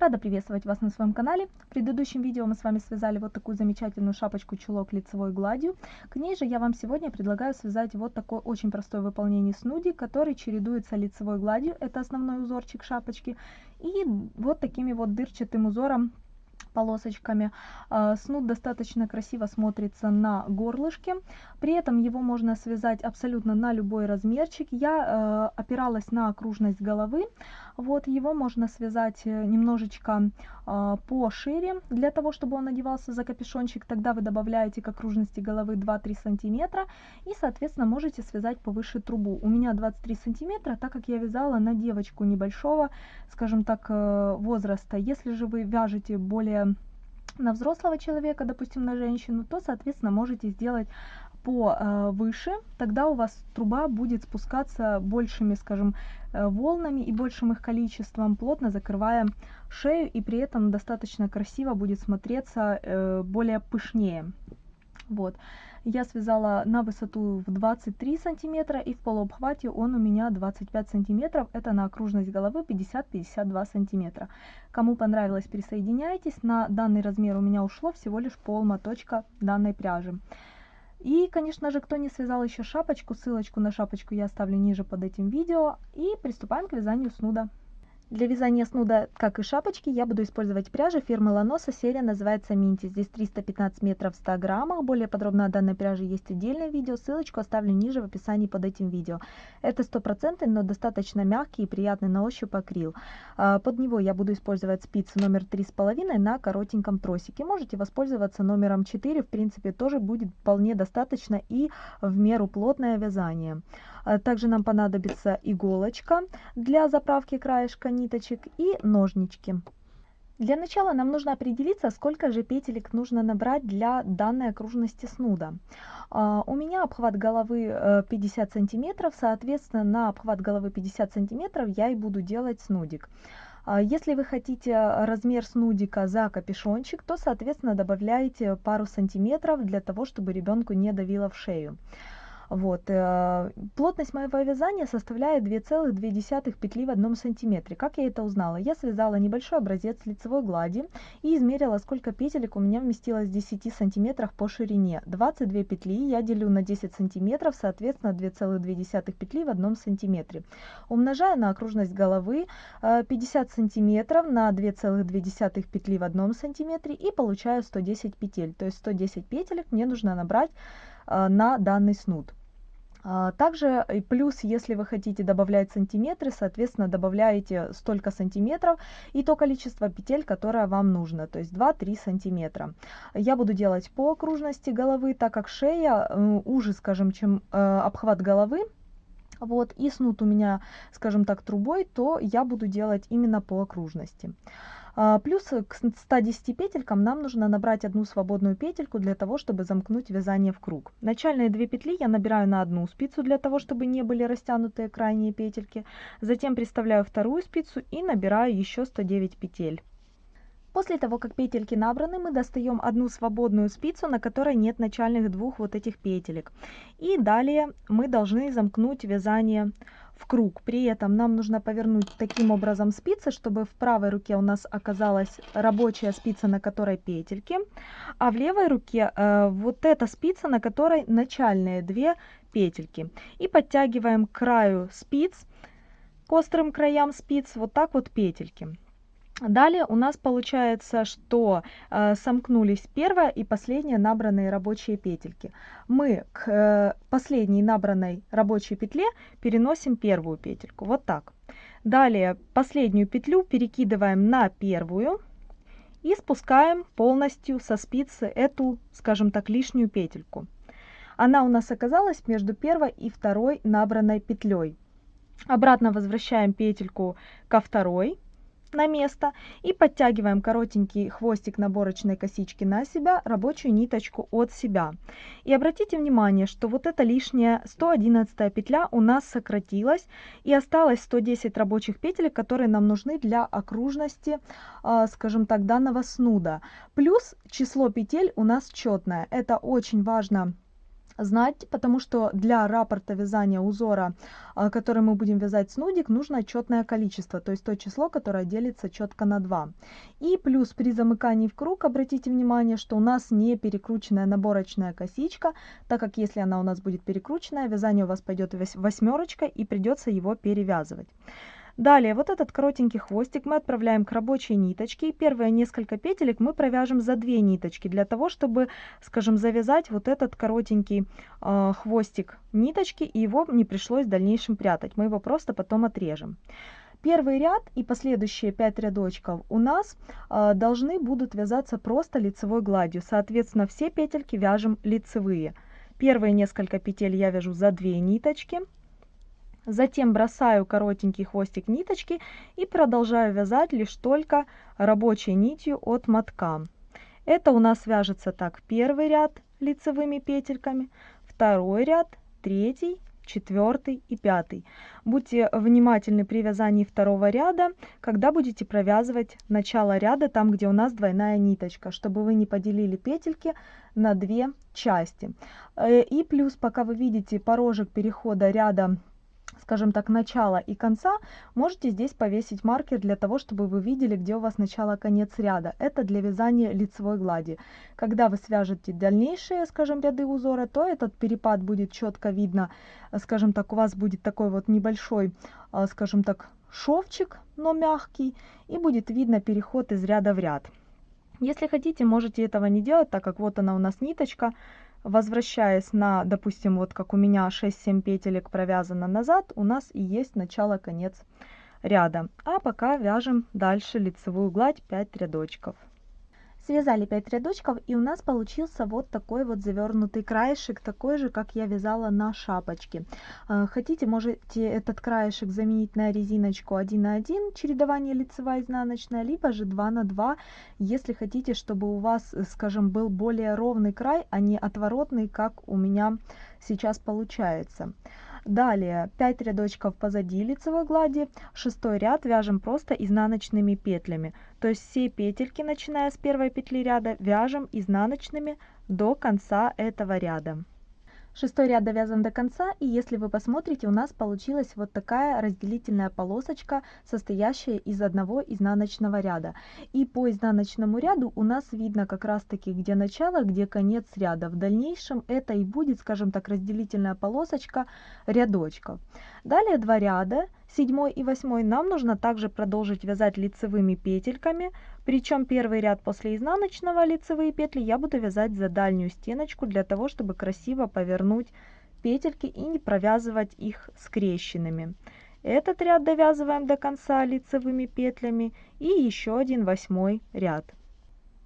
Рада приветствовать вас на своем канале. В предыдущем видео мы с вами связали вот такую замечательную шапочку-чулок лицевой гладью. К ней же я вам сегодня предлагаю связать вот такое очень простое выполнение снуди, который чередуется лицевой гладью, это основной узорчик шапочки, и вот такими вот дырчатым узором полосочками. А, снуд достаточно красиво смотрится на горлышке. При этом его можно связать абсолютно на любой размерчик. Я э, опиралась на окружность головы. Вот его можно связать э, немножечко э, пошире, для того, чтобы он одевался за капюшончик. Тогда вы добавляете к окружности головы 2-3 сантиметра и, соответственно, можете связать повыше трубу. У меня 23 сантиметра, так как я вязала на девочку небольшого, скажем так, э, возраста. Если же вы вяжете более на взрослого человека, допустим, на женщину, то, соответственно, можете сделать по э, тогда у вас труба будет спускаться большими, скажем, э, волнами и большим их количеством, плотно закрывая шею, и при этом достаточно красиво будет смотреться, э, более пышнее. Вот. Я связала на высоту в 23 сантиметра и в полуобхвате он у меня 25 сантиметров. Это на окружность головы 50-52 сантиметра. Кому понравилось, присоединяйтесь. На данный размер у меня ушло всего лишь пол моточка данной пряжи. И, конечно же, кто не связал еще шапочку, ссылочку на шапочку я оставлю ниже под этим видео. И приступаем к вязанию снуда. Для вязания снуда, как и шапочки, я буду использовать пряжу фирмы Ланоса. Серия называется Минти. Здесь 315 метров в 100 граммах. Более подробно о данной пряже есть отдельное видео. Ссылочку оставлю ниже в описании под этим видео. Это стопроцентный, но достаточно мягкий и приятный на ощупь акрил. А, под него я буду использовать спицы номер 3,5 на коротеньком тросике. Можете воспользоваться номером 4. В принципе, тоже будет вполне достаточно и в меру плотное вязание. А, также нам понадобится иголочка для заправки краешка ниточек и ножнички. Для начала нам нужно определиться, сколько же петелек нужно набрать для данной окружности снуда. Uh, у меня обхват головы 50 э, сантиметров, соответственно, на обхват головы 50 сантиметров я и буду делать снудик. Если вы хотите размер снудика за капюшончик, то, соответственно, добавляете пару сантиметров для того, чтобы ребенку не давило в шею. Вот. Э, плотность моего вязания составляет 2,2 петли в одном сантиметре. Как я это узнала? Я связала небольшой образец лицевой глади и измерила, сколько петелек у меня вместилось в 10 сантиметрах по ширине. 22 петли я делю на 10 сантиметров, соответственно 2,2 петли в одном сантиметре. Умножаю на окружность головы 50 э, сантиметров на 2,2 петли в одном сантиметре и получаю 110 петель. То есть 110 петелек мне нужно набрать э, на данный снуд. А, также плюс, если вы хотите добавлять сантиметры, соответственно, добавляете столько сантиметров и то количество петель, которое вам нужно, то есть 2-3 сантиметра. Я буду делать по окружности головы, так как шея уже, скажем, чем э, обхват головы, вот, и снуд у меня, скажем так, трубой, то я буду делать именно по окружности. А, плюс к 110 петелькам нам нужно набрать одну свободную петельку для того, чтобы замкнуть вязание в круг. Начальные две петли я набираю на одну спицу для того, чтобы не были растянутые крайние петельки. Затем приставляю вторую спицу и набираю еще 109 петель. После того, как петельки набраны, мы достаем одну свободную спицу, на которой нет начальных двух вот этих петелек. И далее мы должны замкнуть вязание в круг. При этом нам нужно повернуть таким образом спицы, чтобы в правой руке у нас оказалась рабочая спица, на которой петельки, а в левой руке э, вот эта спица, на которой начальные две петельки. И подтягиваем к краю спиц, к острым краям спиц, вот так вот петельки. Далее у нас получается, что э, сомкнулись первая и последняя набранные рабочие петельки. Мы к э, последней набранной рабочей петле переносим первую петельку. Вот так. Далее последнюю петлю перекидываем на первую и спускаем полностью со спицы эту, скажем так, лишнюю петельку. Она у нас оказалась между первой и второй набранной петлей. Обратно возвращаем петельку ко второй на место и подтягиваем коротенький хвостик наборочной косички на себя, рабочую ниточку от себя. И обратите внимание, что вот эта лишняя 111 петля у нас сократилась и осталось 110 рабочих петель, которые нам нужны для окружности, а, скажем так, данного снуда. Плюс число петель у нас четное. Это очень важно знать, потому что для рапорта вязания узора, а, который мы будем вязать снудик, нужно четное количество, то есть то число, которое делится четко на 2. И плюс при замыкании в круг, обратите внимание, что у нас не перекрученная наборочная косичка, так как если она у нас будет перекрученная, вязание у вас пойдет восьмерочка и придется его перевязывать. Далее, вот этот коротенький хвостик мы отправляем к рабочей ниточке. Первые несколько петелек мы провяжем за две ниточки, для того, чтобы, скажем, завязать вот этот коротенький э, хвостик ниточки, и его не пришлось в дальнейшем прятать. Мы его просто потом отрежем. Первый ряд и последующие 5 рядочков у нас э, должны будут вязаться просто лицевой гладью. Соответственно, все петельки вяжем лицевые. Первые несколько петель я вяжу за 2 ниточки. Затем бросаю коротенький хвостик ниточки и продолжаю вязать лишь только рабочей нитью от мотка. Это у нас вяжется так первый ряд лицевыми петельками, второй ряд, третий, четвертый и пятый. Будьте внимательны при вязании второго ряда, когда будете провязывать начало ряда, там где у нас двойная ниточка, чтобы вы не поделили петельки на две части. Э, и плюс, пока вы видите порожек перехода ряда скажем так, начала и конца, можете здесь повесить маркер для того, чтобы вы видели, где у вас начало-конец ряда. Это для вязания лицевой глади. Когда вы свяжете дальнейшие, скажем, ряды узора, то этот перепад будет четко видно, скажем так, у вас будет такой вот небольшой, а, скажем так, шовчик, но мягкий, и будет видно переход из ряда в ряд. Если хотите, можете этого не делать, так как вот она у нас ниточка, возвращаясь на, допустим, вот как у меня 6-7 петелек провязано назад, у нас и есть начало-конец ряда. А пока вяжем дальше лицевую гладь 5 рядочков. Связали 5 рядочков и у нас получился вот такой вот завернутый краешек, такой же, как я вязала на шапочке. А, хотите, можете этот краешек заменить на резиночку 1 на 1, чередование лицевая изнаночная, либо же 2 на 2, если хотите, чтобы у вас, скажем, был более ровный край, а не отворотный, как у меня сейчас получается. Далее 5 рядочков позади лицевой глади, шестой ряд вяжем просто изнаночными петлями. То есть все петельки, начиная с первой петли ряда, вяжем изнаночными до конца этого ряда. Шестой ряд довязан до конца, и если вы посмотрите, у нас получилась вот такая разделительная полосочка, состоящая из одного изнаночного ряда. И по изнаночному ряду у нас видно как раз таки, где начало, где конец ряда. В дальнейшем это и будет, скажем так, разделительная полосочка рядочков. Далее два ряда, седьмой и восьмой, нам нужно также продолжить вязать лицевыми петельками, причем первый ряд после изнаночного лицевые петли я буду вязать за дальнюю стеночку для того, чтобы красиво повернуть петельки и не провязывать их скрещенными. Этот ряд довязываем до конца лицевыми петлями и еще один восьмой ряд.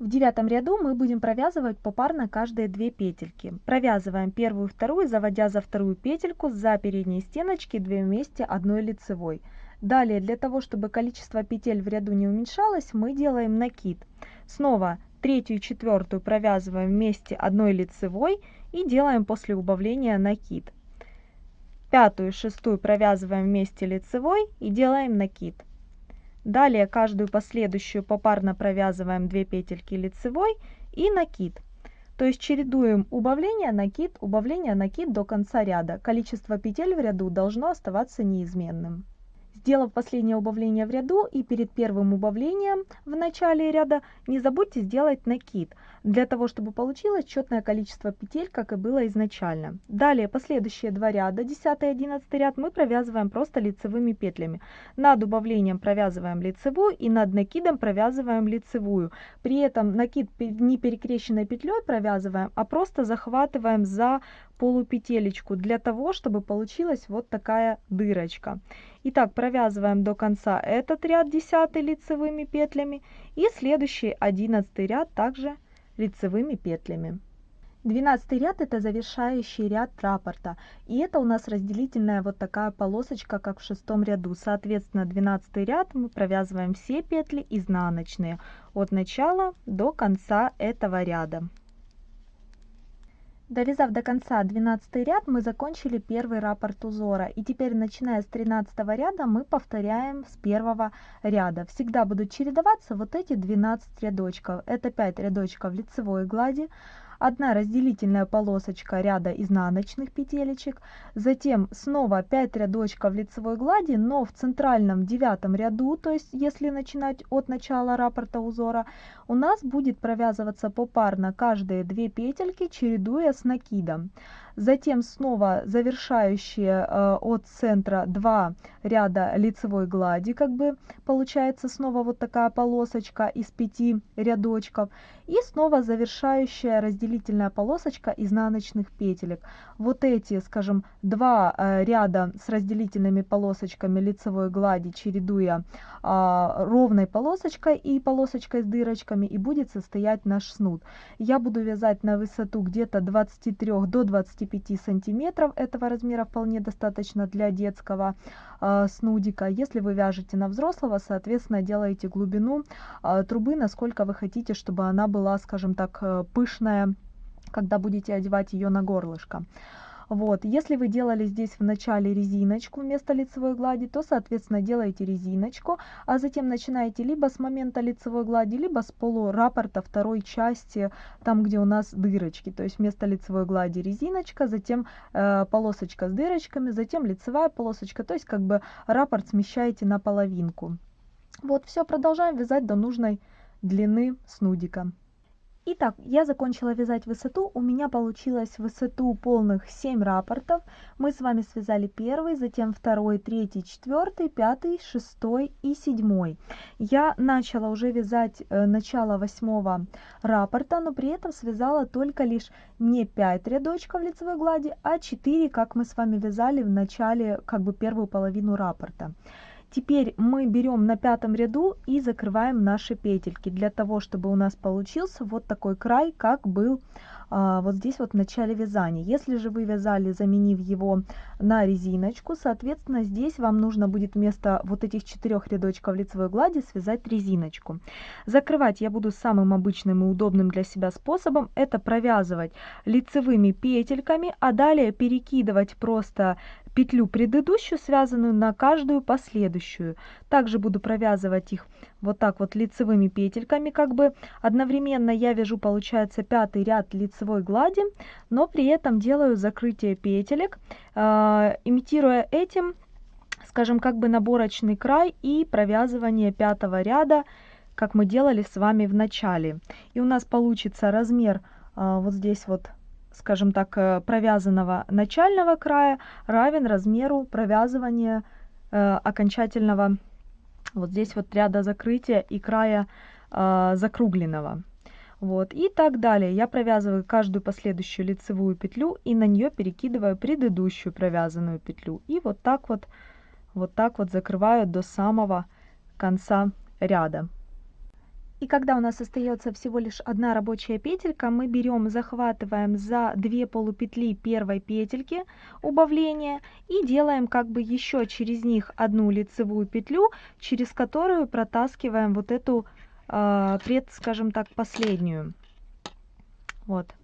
В девятом ряду мы будем провязывать попарно каждые две петельки. Провязываем первую вторую, заводя за вторую петельку за передние стеночки 2 вместе одной лицевой. Далее, для того, чтобы количество петель в ряду не уменьшалось, мы делаем накид. Снова третью и четвертую провязываем вместе одной лицевой и делаем после убавления накид. Пятую и шестую провязываем вместе лицевой и делаем накид. Далее каждую последующую попарно провязываем 2 петельки лицевой и накид. То есть чередуем убавление, накид, убавление, накид до конца ряда. Количество петель в ряду должно оставаться неизменным. Сделав последнее убавление в ряду и перед первым убавлением в начале ряда, не забудьте сделать накид, для того, чтобы получилось четное количество петель, как и было изначально. Далее последующие два ряда, 10 и 11 ряд, мы провязываем просто лицевыми петлями. Над убавлением провязываем лицевую и над накидом провязываем лицевую. При этом накид не перекрещенной петлей провязываем, а просто захватываем за полупетелечку для того, чтобы получилась вот такая дырочка. Итак, провязываем до конца этот ряд 10 лицевыми петлями и следующий 11 ряд также лицевыми петлями. 12 ряд это завершающий ряд раппорта и это у нас разделительная вот такая полосочка как в шестом ряду. Соответственно 12 ряд мы провязываем все петли изнаночные от начала до конца этого ряда Довязав до конца 12 ряд, мы закончили первый раппорт узора. И теперь, начиная с 13 ряда, мы повторяем с первого ряда. Всегда будут чередоваться вот эти 12 рядочков. Это 5 рядочков лицевой глади, одна разделительная полосочка ряда изнаночных петелечек, затем снова 5 рядочков лицевой глади, но в центральном девятом ряду, то есть если начинать от начала раппорта узора, у нас будет провязываться попарно каждые 2 петельки, чередуя с накидом. Затем снова завершающие э, от центра два ряда лицевой глади, как бы получается снова вот такая полосочка из пяти рядочков. И снова завершающая разделительная полосочка изнаночных петелек. Вот эти, скажем, два э, ряда с разделительными полосочками лицевой глади, чередуя а, ровной полосочкой и полосочкой с дырочками, и будет состоять наш снуд. Я буду вязать на высоту где-то 23 до 25 сантиметров. Этого размера вполне достаточно для детского э, снудика. Если вы вяжете на взрослого, соответственно, делаете глубину э, трубы, насколько вы хотите, чтобы она была, скажем так, э, пышная, когда будете одевать ее на горлышко. Вот, если вы делали здесь в начале резиночку вместо лицевой глади, то, соответственно, делаете резиночку, а затем начинаете либо с момента лицевой глади, либо с полураппорта второй части, там, где у нас дырочки. То есть вместо лицевой глади резиночка, затем э, полосочка с дырочками, затем лицевая полосочка. То есть как бы раппорт смещаете на половинку. Вот, все, продолжаем вязать до нужной длины снудика. Итак, я закончила вязать высоту, у меня получилось высоту полных 7 раппортов. Мы с вами связали первый, затем второй, третий, четвертый, пятый, шестой и седьмой. Я начала уже вязать э, начало восьмого раппорта, но при этом связала только лишь не 5 рядочков лицевой глади, а 4, как мы с вами вязали в начале, как бы первую половину раппорта. Теперь мы берем на пятом ряду и закрываем наши петельки для того, чтобы у нас получился вот такой край, как был а, вот здесь вот в начале вязания. Если же вы вязали, заменив его на резиночку, соответственно, здесь вам нужно будет вместо вот этих четырех рядочков лицевой глади связать резиночку. Закрывать я буду самым обычным и удобным для себя способом. Это провязывать лицевыми петельками, а далее перекидывать просто петлю предыдущую, связанную на каждую последующую. Также буду провязывать их вот так вот лицевыми петельками, как бы одновременно я вяжу, получается, пятый ряд лицевой глади, но при этом делаю закрытие петелек, э, имитируя этим, скажем, как бы наборочный край и провязывание пятого ряда, как мы делали с вами в начале. И у нас получится размер э, вот здесь вот скажем так, э, провязанного начального края равен размеру провязывания э, окончательного вот здесь вот ряда закрытия и края э, закругленного. Вот, и так далее. Я провязываю каждую последующую лицевую петлю и на нее перекидываю предыдущую провязанную петлю. И вот так вот, вот так вот закрываю до самого конца ряда. И когда у нас остается всего лишь одна рабочая петелька, мы берем, захватываем за две полупетли первой петельки убавления и делаем как бы еще через них одну лицевую петлю, через которую протаскиваем вот эту э, пред, скажем так, последнюю. Вот.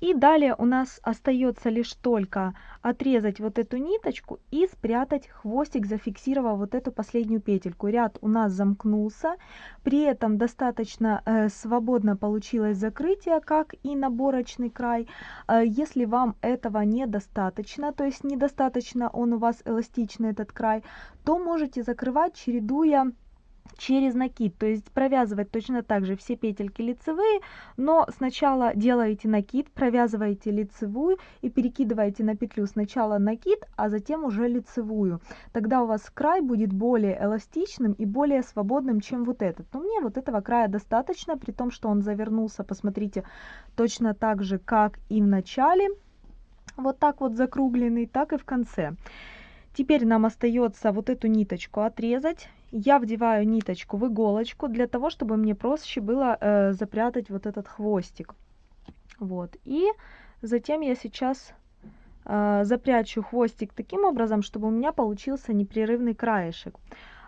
И далее у нас остается лишь только отрезать вот эту ниточку и спрятать хвостик, зафиксировав вот эту последнюю петельку. Ряд у нас замкнулся, при этом достаточно э, свободно получилось закрытие, как и наборочный край. Э, если вам этого недостаточно, то есть недостаточно он у вас эластичный этот край, то можете закрывать, чередуя через накид, то есть провязывать точно так же все петельки лицевые, но сначала делаете накид, провязываете лицевую и перекидываете на петлю сначала накид, а затем уже лицевую. Тогда у вас край будет более эластичным и более свободным, чем вот этот. Но мне вот этого края достаточно, при том, что он завернулся, посмотрите, точно так же, как и в начале, вот так вот закругленный, так и в конце. Теперь нам остается вот эту ниточку отрезать. Я вдеваю ниточку в иголочку для того, чтобы мне проще было э, запрятать вот этот хвостик. Вот. И затем я сейчас э, запрячу хвостик таким образом, чтобы у меня получился непрерывный краешек.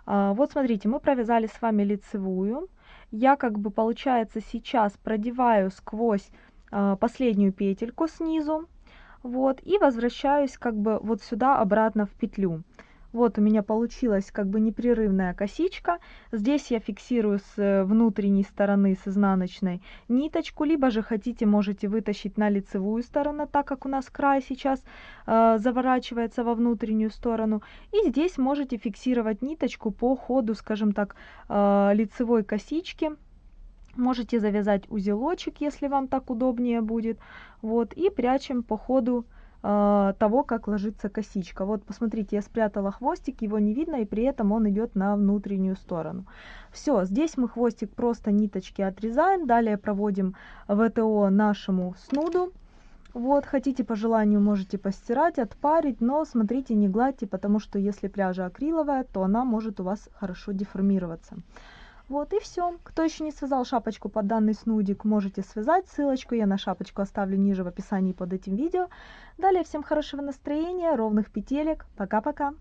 Э, вот смотрите, мы провязали с вами лицевую. Я как бы получается сейчас продеваю сквозь э, последнюю петельку снизу вот, и возвращаюсь как бы вот сюда обратно в петлю. Вот у меня получилась как бы непрерывная косичка. Здесь я фиксирую с э, внутренней стороны, с изнаночной ниточку, либо же хотите, можете вытащить на лицевую сторону, так как у нас край сейчас э, заворачивается во внутреннюю сторону. И здесь можете фиксировать ниточку по ходу, скажем так, э, лицевой косички. Можете завязать узелочек, если вам так удобнее будет. Вот, и прячем по ходу э, того, как ложится косичка. Вот посмотрите, я спрятала хвостик, его не видно, и при этом он идет на внутреннюю сторону. Все, здесь мы хвостик просто ниточки отрезаем, далее проводим ВТО нашему снуду. Вот, хотите по желанию можете постирать, отпарить, но смотрите, не гладьте, потому что если пряжа акриловая, то она может у вас хорошо деформироваться. Вот и все. Кто еще не связал шапочку под данный снудик, можете связать. Ссылочку я на шапочку оставлю ниже в описании под этим видео. Далее всем хорошего настроения, ровных петелек. Пока-пока.